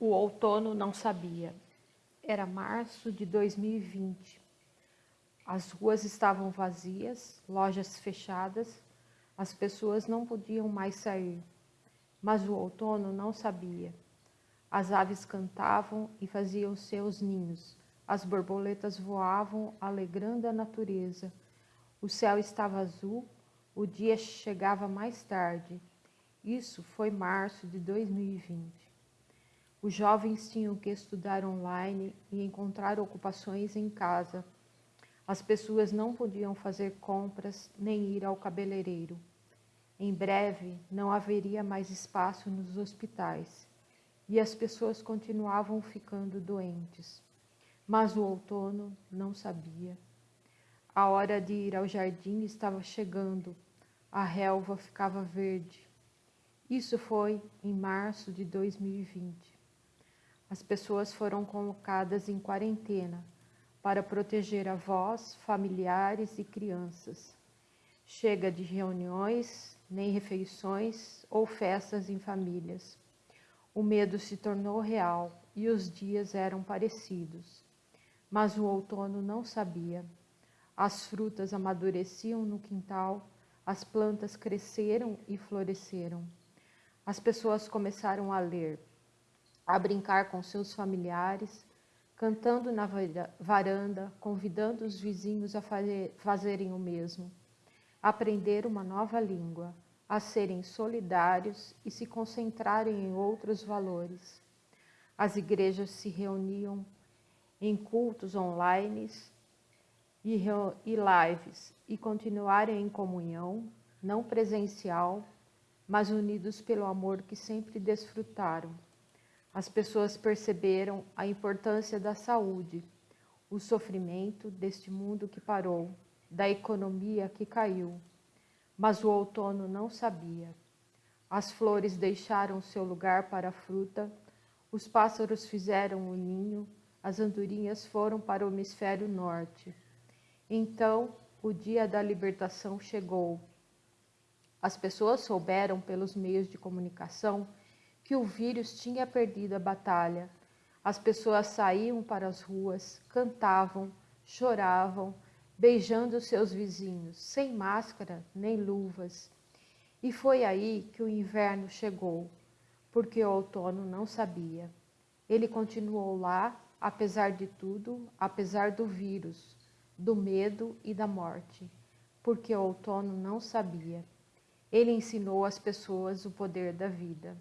O outono não sabia. Era março de 2020. As ruas estavam vazias, lojas fechadas, as pessoas não podiam mais sair. Mas o outono não sabia. As aves cantavam e faziam seus ninhos. As borboletas voavam, alegrando a natureza. O céu estava azul, o dia chegava mais tarde. Isso foi março de 2020. Os jovens tinham que estudar online e encontrar ocupações em casa. As pessoas não podiam fazer compras nem ir ao cabeleireiro. Em breve, não haveria mais espaço nos hospitais e as pessoas continuavam ficando doentes. Mas o outono não sabia. A hora de ir ao jardim estava chegando, a relva ficava verde. Isso foi em março de 2020 as pessoas foram colocadas em quarentena para proteger avós, familiares e crianças. Chega de reuniões, nem refeições ou festas em famílias. O medo se tornou real e os dias eram parecidos. Mas o outono não sabia. As frutas amadureciam no quintal, as plantas cresceram e floresceram. As pessoas começaram a ler, a brincar com seus familiares, cantando na varanda, convidando os vizinhos a fazerem o mesmo, aprender uma nova língua, a serem solidários e se concentrarem em outros valores. As igrejas se reuniam em cultos online e, e lives e continuarem em comunhão, não presencial, mas unidos pelo amor que sempre desfrutaram as pessoas perceberam a importância da saúde, o sofrimento deste mundo que parou, da economia que caiu. Mas o outono não sabia. As flores deixaram seu lugar para a fruta, os pássaros fizeram o ninho, as andorinhas foram para o hemisfério norte. Então, o dia da libertação chegou. As pessoas souberam pelos meios de comunicação que o vírus tinha perdido a batalha. As pessoas saíam para as ruas, cantavam, choravam, beijando seus vizinhos, sem máscara nem luvas. E foi aí que o inverno chegou, porque o outono não sabia. Ele continuou lá, apesar de tudo, apesar do vírus, do medo e da morte, porque o outono não sabia. Ele ensinou às pessoas o poder da vida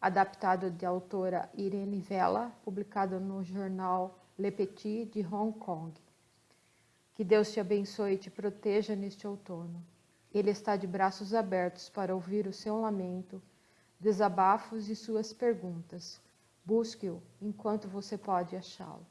adaptado de autora Irene Vela, publicado no jornal Le Petit de Hong Kong. Que Deus te abençoe e te proteja neste outono. Ele está de braços abertos para ouvir o seu lamento, desabafos e suas perguntas. Busque-o enquanto você pode achá-lo.